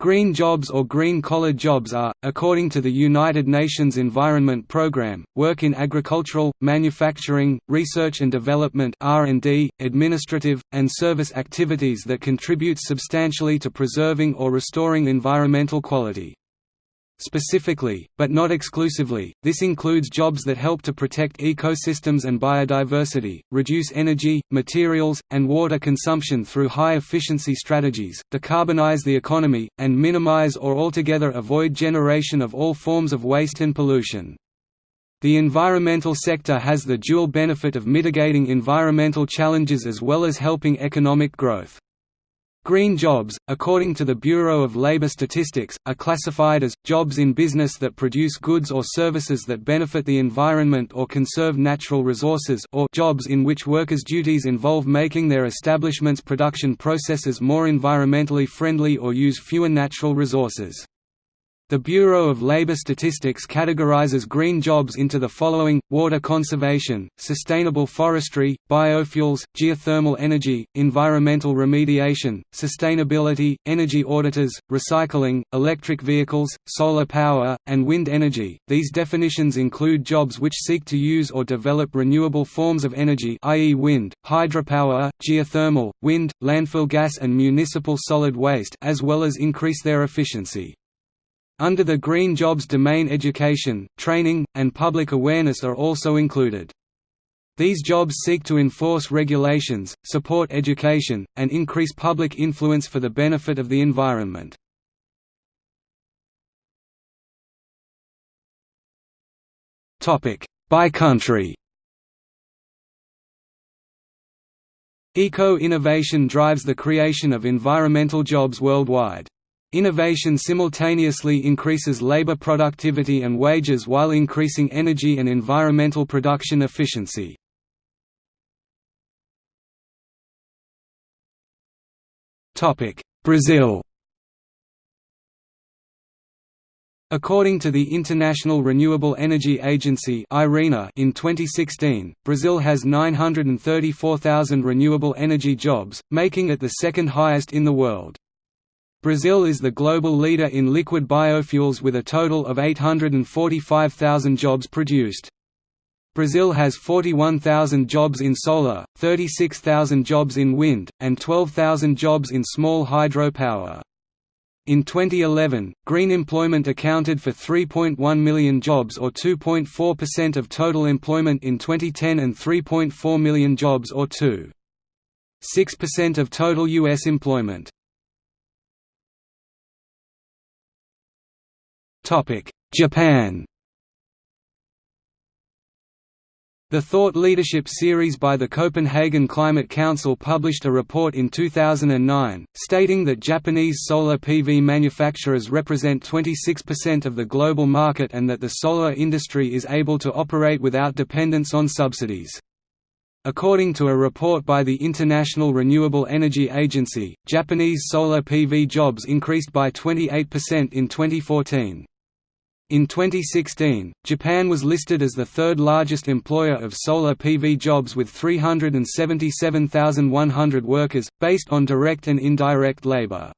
Green jobs or green-collar jobs are, according to the United Nations Environment Programme, work in agricultural, manufacturing, research and development R&D, administrative, and service activities that contribute substantially to preserving or restoring environmental quality. Specifically, but not exclusively, this includes jobs that help to protect ecosystems and biodiversity, reduce energy, materials, and water consumption through high-efficiency strategies, decarbonize the economy, and minimize or altogether avoid generation of all forms of waste and pollution. The environmental sector has the dual benefit of mitigating environmental challenges as well as helping economic growth. Green jobs, according to the Bureau of Labor Statistics, are classified as, jobs in business that produce goods or services that benefit the environment or conserve natural resources or jobs in which workers' duties involve making their establishment's production processes more environmentally friendly or use fewer natural resources. The Bureau of Labor Statistics categorizes green jobs into the following, water conservation, sustainable forestry, biofuels, geothermal energy, environmental remediation, sustainability, energy auditors, recycling, electric vehicles, solar power, and wind energy. These definitions include jobs which seek to use or develop renewable forms of energy i.e. wind, hydropower, geothermal, wind, landfill gas and municipal solid waste as well as increase their efficiency. Under the Green Jobs domain education, training, and public awareness are also included. These jobs seek to enforce regulations, support education, and increase public influence for the benefit of the environment. By country Eco-innovation drives the creation of environmental jobs worldwide. Innovation simultaneously increases labor productivity and wages while increasing energy and environmental production efficiency. Brazil According to the International Renewable Energy Agency in 2016, Brazil has 934,000 renewable energy jobs, making it the second highest in the world. Brazil is the global leader in liquid biofuels with a total of 845,000 jobs produced. Brazil has 41,000 jobs in solar, 36,000 jobs in wind, and 12,000 jobs in small hydropower. In 2011, green employment accounted for 3.1 million jobs or 2.4% of total employment in 2010 and 3.4 million jobs or 2.6% of total U.S. employment. Japan The Thought Leadership series by the Copenhagen Climate Council published a report in 2009, stating that Japanese solar PV manufacturers represent 26% of the global market and that the solar industry is able to operate without dependence on subsidies. According to a report by the International Renewable Energy Agency, Japanese solar PV jobs increased by 28% in 2014. In 2016, Japan was listed as the third largest employer of solar PV jobs with 377,100 workers, based on direct and indirect labor.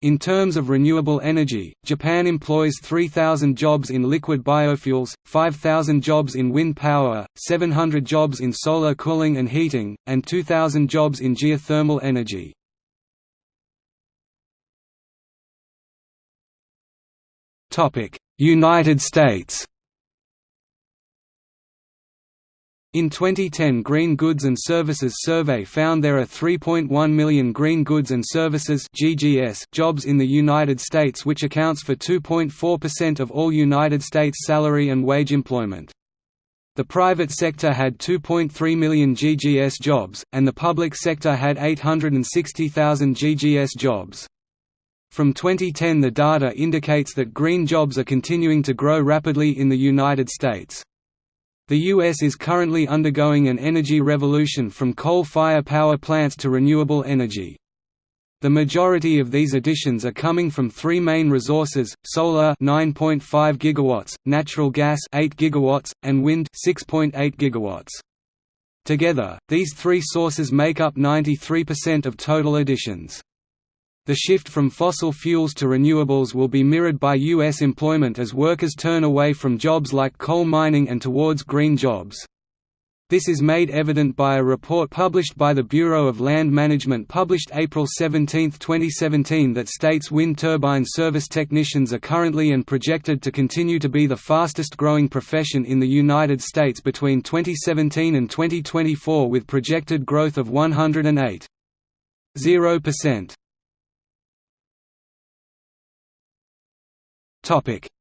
In terms of renewable energy, Japan employs 3,000 jobs in liquid biofuels, 5,000 jobs in wind power, 700 jobs in solar cooling and heating, and 2,000 jobs in geothermal energy. United States In 2010 Green Goods and Services Survey found there are 3.1 million green goods and services GGS jobs in the United States which accounts for 2.4% of all United States salary and wage employment. The private sector had 2.3 million GGS jobs, and the public sector had 860,000 GGS jobs. From 2010 the data indicates that green jobs are continuing to grow rapidly in the United States. The U.S. is currently undergoing an energy revolution from coal-fire power plants to renewable energy. The majority of these additions are coming from three main resources: solar 9.5 gigawatts, natural gas 8 gigawatts, and wind 6.8 gigawatts. Together, these three sources make up 93% of total additions. The shift from fossil fuels to renewables will be mirrored by U.S. employment as workers turn away from jobs like coal mining and towards green jobs. This is made evident by a report published by the Bureau of Land Management published April 17, 2017 that states wind turbine service technicians are currently and projected to continue to be the fastest growing profession in the United States between 2017 and 2024 with projected growth of 108.0%.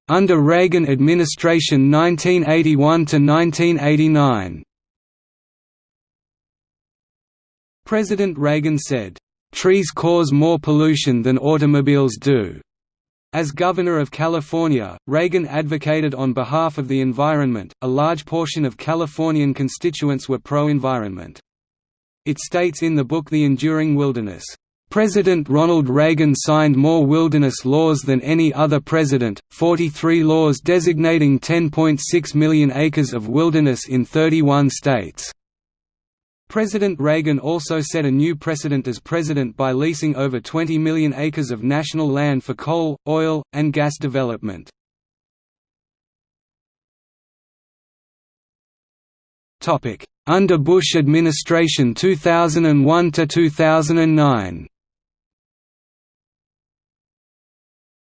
Under Reagan administration 1981 to 1989 President Reagan said, "Trees cause more pollution than automobiles do." As governor of California, Reagan advocated on behalf of the environment. A large portion of Californian constituents were pro-environment. It states in the book The Enduring Wilderness, President Ronald Reagan signed more wilderness laws than any other president, 43 laws designating 10.6 million acres of wilderness in 31 states. President Reagan also set a new precedent as president by leasing over 20 million acres of national land for coal, oil, and gas development. Under Bush administration 2001 to 2009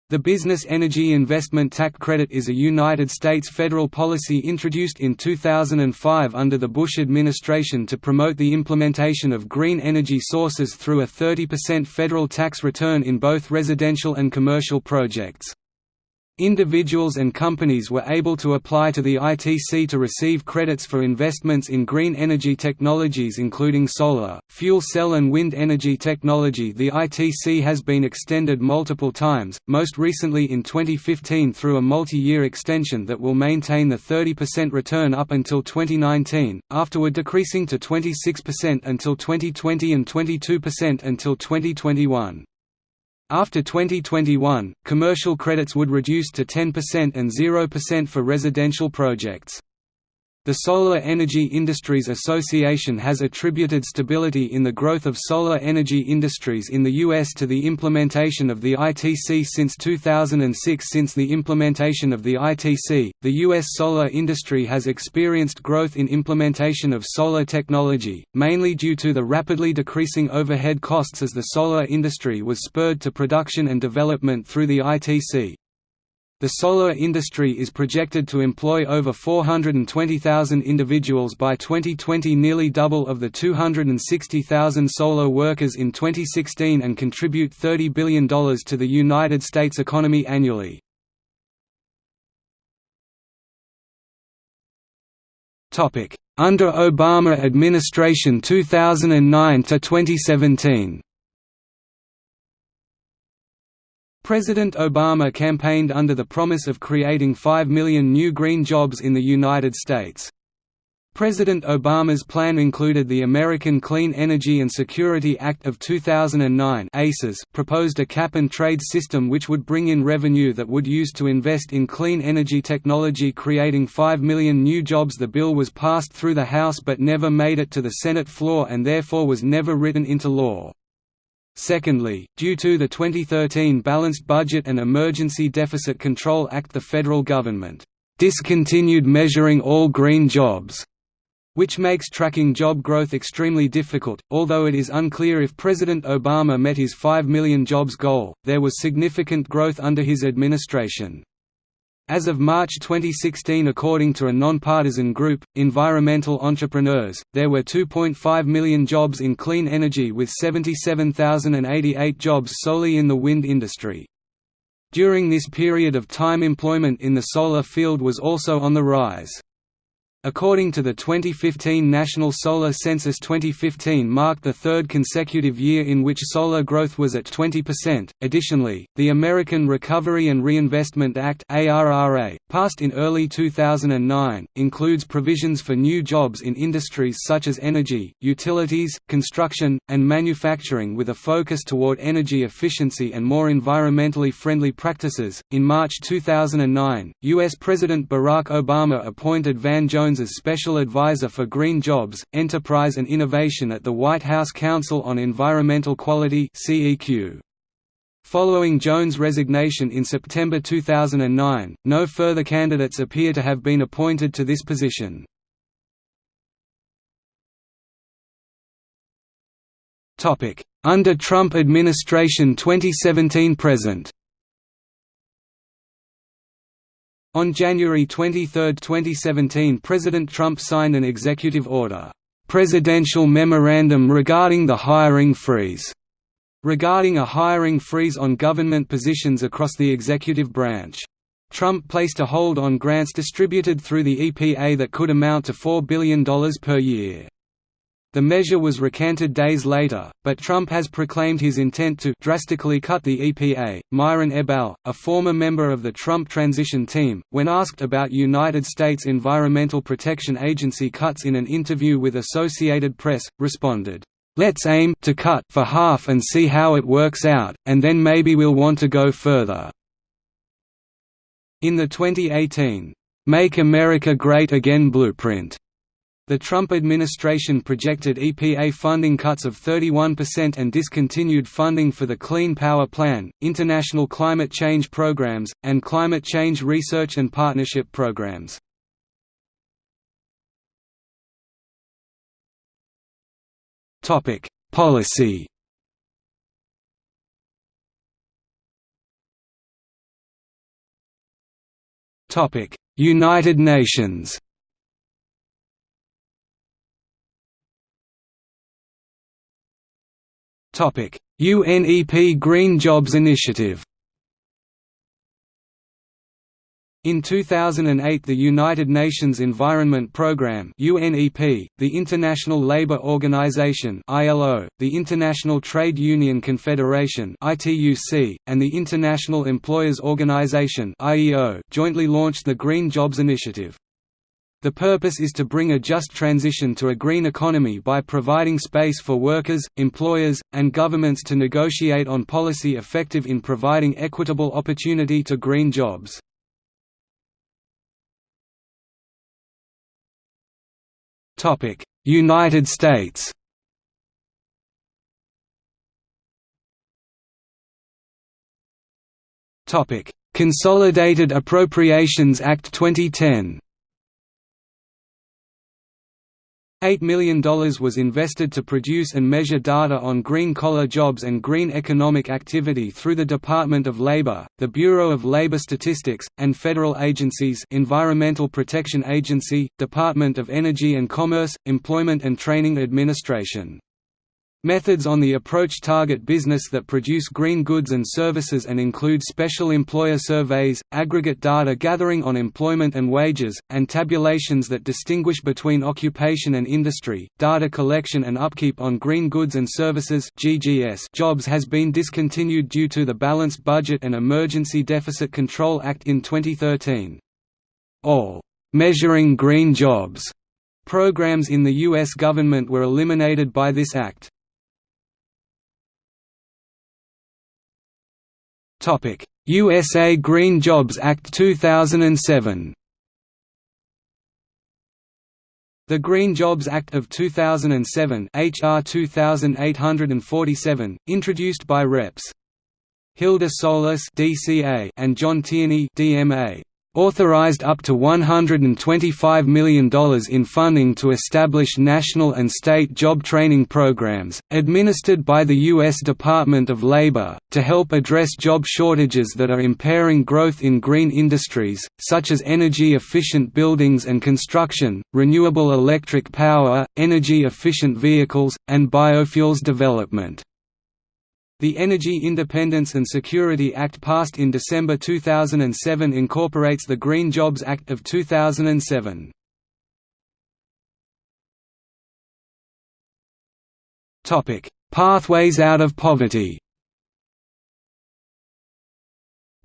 The Business Energy Investment Tax Credit is a United States federal policy introduced in 2005 under the Bush administration to promote the implementation of green energy sources through a 30% federal tax return in both residential and commercial projects. Individuals and companies were able to apply to the ITC to receive credits for investments in green energy technologies including solar, fuel cell and wind energy technology The ITC has been extended multiple times, most recently in 2015 through a multi-year extension that will maintain the 30% return up until 2019, afterward decreasing to 26% until 2020 and 22% until 2021. After 2021, commercial credits would reduce to 10% and 0% for residential projects. The Solar Energy Industries Association has attributed stability in the growth of solar energy industries in the U.S. to the implementation of the ITC since 2006. Since the implementation of the ITC, the U.S. solar industry has experienced growth in implementation of solar technology, mainly due to the rapidly decreasing overhead costs as the solar industry was spurred to production and development through the ITC. The solar industry is projected to employ over 420,000 individuals by 2020 nearly double of the 260,000 solar workers in 2016 and contribute $30 billion to the United States economy annually. Under Obama administration 2009 to 2017 President Obama campaigned under the promise of creating 5 million new green jobs in the United States. President Obama's plan included the American Clean Energy and Security Act of 2009 ACES proposed a cap-and-trade system which would bring in revenue that would use to invest in clean energy technology creating 5 million new jobs The bill was passed through the House but never made it to the Senate floor and therefore was never written into law. Secondly, due to the 2013 Balanced Budget and Emergency Deficit Control Act the federal government discontinued measuring all green jobs, which makes tracking job growth extremely difficult. Although it is unclear if President Obama met his 5 million jobs goal, there was significant growth under his administration. As of March 2016 according to a nonpartisan group, Environmental Entrepreneurs, there were 2.5 million jobs in clean energy with 77,088 jobs solely in the wind industry. During this period of time employment in the solar field was also on the rise. According to the 2015 National Solar Census 2015 marked the third consecutive year in which solar growth was at 20%. Additionally, the American Recovery and Reinvestment Act (ARRA), passed in early 2009, includes provisions for new jobs in industries such as energy, utilities, construction, and manufacturing with a focus toward energy efficiency and more environmentally friendly practices. In March 2009, US President Barack Obama appointed Van Jones as Special Advisor for Green Jobs, Enterprise and Innovation at the White House Council on Environmental Quality. Following Jones' resignation in September 2009, no further candidates appear to have been appointed to this position. Under Trump administration 2017–present On January 23, 2017 President Trump signed an executive order, "'Presidential Memorandum Regarding the Hiring Freeze' regarding a hiring freeze on government positions across the executive branch. Trump placed a hold on grants distributed through the EPA that could amount to $4 billion per year. The measure was recanted days later, but Trump has proclaimed his intent to drastically cut the EPA. Myron Ebell, a former member of the Trump transition team, when asked about United States Environmental Protection Agency cuts in an interview with Associated Press, responded, Let's aim to cut for half and see how it works out, and then maybe we'll want to go further. In the 2018, Make America Great Again blueprint, the Trump administration projected EPA funding cuts of 31% and discontinued funding for the Clean Power Plan, international climate change programs, and climate change research and partnership programs. Policy United Nations UNEP Green Jobs Initiative In 2008 the United Nations Environment Programme UNEP, the International Labour Organization ILO, the International Trade Union Confederation ITUC, and the International Employers Organization IEO jointly launched the Green Jobs Initiative. The purpose is to bring a just transition to a green economy by providing space for workers, employers, and governments to negotiate on policy effective in providing equitable opportunity to green jobs. United States Consolidated Appropriations Act 2010 $8 million was invested to produce and measure data on green-collar jobs and green economic activity through the Department of Labor, the Bureau of Labor Statistics, and federal agencies Environmental Protection Agency, Department of Energy and Commerce, Employment and Training Administration. Methods on the approach target business that produce green goods and services and include special employer surveys, aggregate data gathering on employment and wages, and tabulations that distinguish between occupation and industry. Data collection and upkeep on green goods and services (GGS) jobs has been discontinued due to the Balanced Budget and Emergency Deficit Control Act in 2013. All measuring green jobs programs in the U.S. government were eliminated by this act. USA Green Jobs Act 2007 The Green Jobs Act of 2007 HR 2847, introduced by Reps. Hilda Solis DCA and John Tierney DMA authorized up to $125 million in funding to establish national and state job training programs, administered by the U.S. Department of Labor, to help address job shortages that are impairing growth in green industries, such as energy-efficient buildings and construction, renewable electric power, energy-efficient vehicles, and biofuels development. The Energy Independence and Security Act passed in December 2007 incorporates the Green Jobs Act of 2007. Pathways out of poverty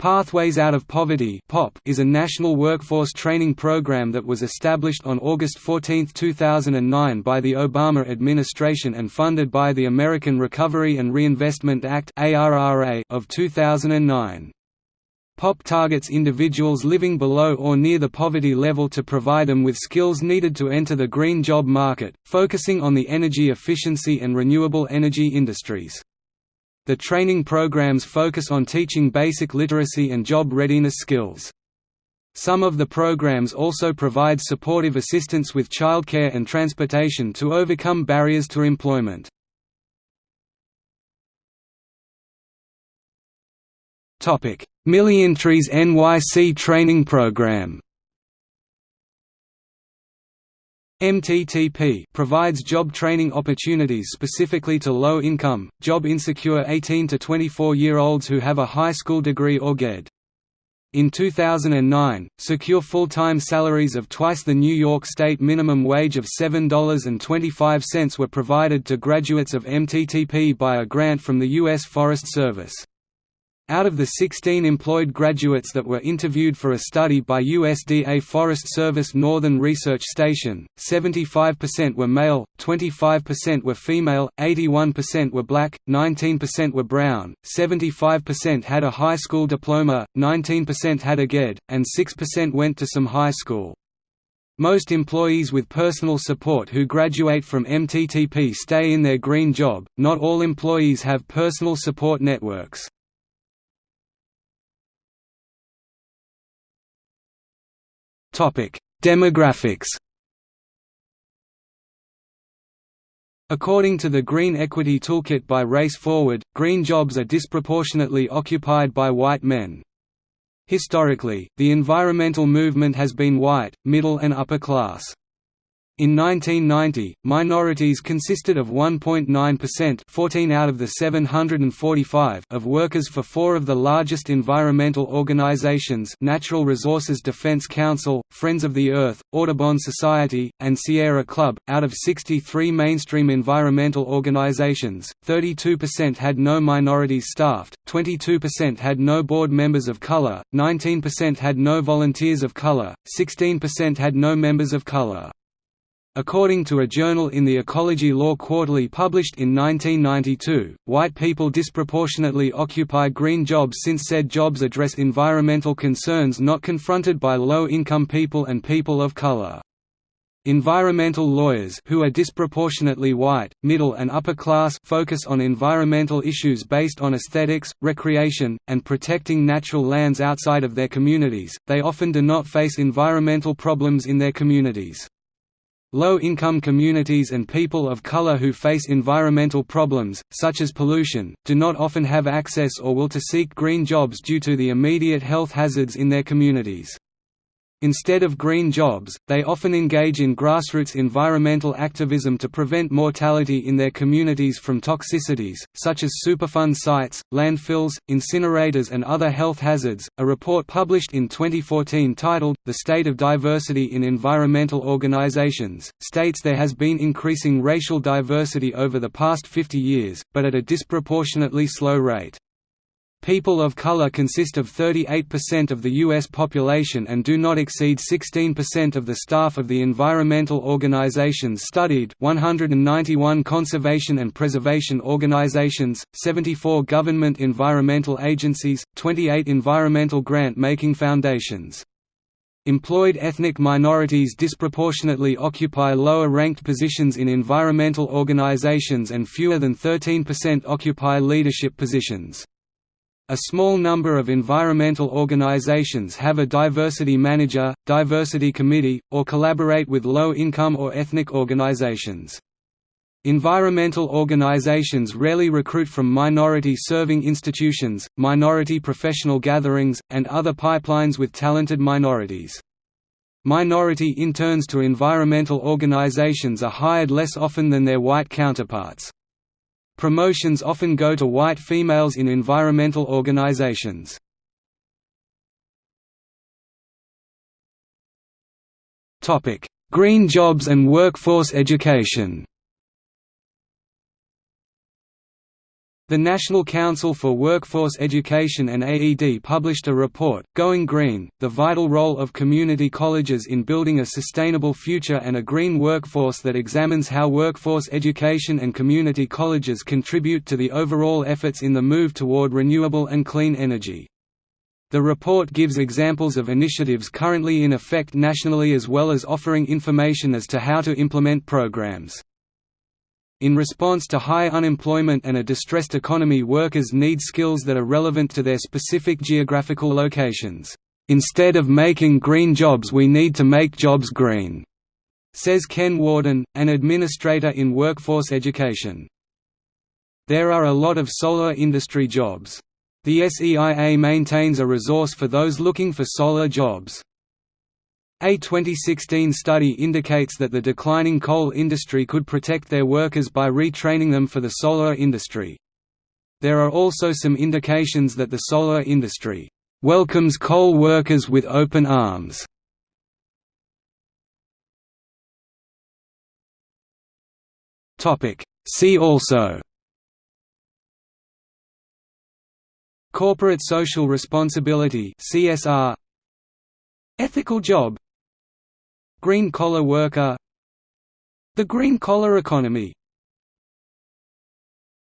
Pathways Out of Poverty is a national workforce training program that was established on August 14, 2009 by the Obama administration and funded by the American Recovery and Reinvestment Act of 2009. POP targets individuals living below or near the poverty level to provide them with skills needed to enter the green job market, focusing on the energy efficiency and renewable energy industries. The training programs focus on teaching basic literacy and job readiness skills. Some of the programs also provide supportive assistance with childcare and transportation to overcome barriers to employment. MillionTrees NYC training program MTTP provides job training opportunities specifically to low-income, job-insecure 18 to 24-year-olds who have a high school degree or GED. In 2009, secure full-time salaries of twice the New York State minimum wage of $7.25 were provided to graduates of MTTP by a grant from the U.S. Forest Service. Out of the 16 employed graduates that were interviewed for a study by USDA Forest Service Northern Research Station, 75% were male, 25% were female, 81% were black, 19% were brown, 75% had a high school diploma, 19% had a GED, and 6% went to some high school. Most employees with personal support who graduate from MTTP stay in their green job, not all employees have personal support networks. Demographics According to the Green Equity Toolkit by Race Forward, green jobs are disproportionately occupied by white men. Historically, the environmental movement has been white, middle and upper class. In 1990, minorities consisted of 1.9% 14 out of the 745 of workers for four of the largest environmental organizations Natural Resources Defense Council, Friends of the Earth, Audubon Society, and Sierra Club. Out of 63 mainstream environmental organizations, 32% had no minorities staffed, 22% had no board members of color, 19% had no volunteers of color, 16% had no members of color. According to a journal in the Ecology Law Quarterly published in 1992, white people disproportionately occupy green jobs since said jobs address environmental concerns not confronted by low-income people and people of color. Environmental lawyers who are disproportionately white, middle and upper class focus on environmental issues based on aesthetics, recreation, and protecting natural lands outside of their communities. They often do not face environmental problems in their communities. Low-income communities and people of color who face environmental problems, such as pollution, do not often have access or will to seek green jobs due to the immediate health hazards in their communities. Instead of green jobs, they often engage in grassroots environmental activism to prevent mortality in their communities from toxicities, such as Superfund sites, landfills, incinerators, and other health hazards. A report published in 2014 titled, The State of Diversity in Environmental Organizations, states there has been increasing racial diversity over the past 50 years, but at a disproportionately slow rate. People of color consist of 38% of the U.S. population and do not exceed 16% of the staff of the environmental organizations studied 191 conservation and preservation organizations, 74 government environmental agencies, 28 environmental grant-making foundations. Employed ethnic minorities disproportionately occupy lower-ranked positions in environmental organizations and fewer than 13% occupy leadership positions. A small number of environmental organizations have a diversity manager, diversity committee, or collaborate with low-income or ethnic organizations. Environmental organizations rarely recruit from minority-serving institutions, minority professional gatherings, and other pipelines with talented minorities. Minority interns to environmental organizations are hired less often than their white counterparts. Promotions often go to white females in environmental organizations. Green jobs and workforce education The National Council for Workforce Education and AED published a report, Going Green, the vital role of community colleges in building a sustainable future and a green workforce that examines how workforce education and community colleges contribute to the overall efforts in the move toward renewable and clean energy. The report gives examples of initiatives currently in effect nationally as well as offering information as to how to implement programs. In response to high unemployment and a distressed economy workers need skills that are relevant to their specific geographical locations. Instead of making green jobs we need to make jobs green, says Ken Warden, an administrator in workforce education. There are a lot of solar industry jobs. The SEIA maintains a resource for those looking for solar jobs. A 2016 study indicates that the declining coal industry could protect their workers by retraining them for the solar industry. There are also some indications that the solar industry welcomes coal workers with open arms. See also Corporate social responsibility CSR Ethical job Green-collar worker The green-collar economy